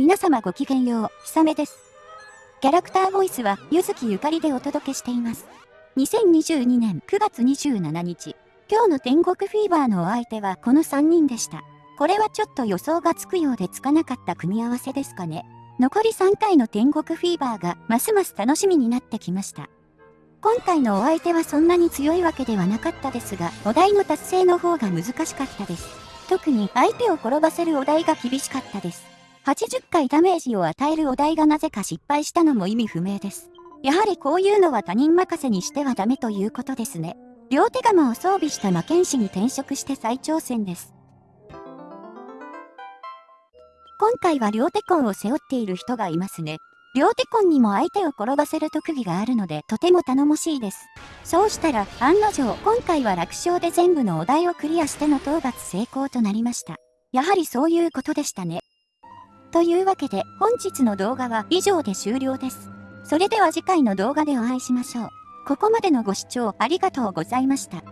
皆様ごきげんよう、ひさめです。キャラクターボイスは、ゆずきゆかりでお届けしています。2022年9月27日、今日の天国フィーバーのお相手はこの3人でした。これはちょっと予想がつくようでつかなかった組み合わせですかね。残り3回の天国フィーバーがますます楽しみになってきました。今回のお相手はそんなに強いわけではなかったですが、お題の達成の方が難しかったです。特に相手を転ばせるお題が厳しかったです。80回ダメージを与えるお題がなぜか失敗したのも意味不明です。やはりこういうのは他人任せにしてはダメということですね。両手釜を装備した魔剣士に転職して再挑戦です。今回は両手コンを背負っている人がいますね。両手コンにも相手を転ばせる特技があるのでとても頼もしいです。そうしたら案の定今回は楽勝で全部のお題をクリアしての討伐成功となりました。やはりそういうことでしたね。というわけで本日の動画は以上で終了です。それでは次回の動画でお会いしましょう。ここまでのご視聴ありがとうございました。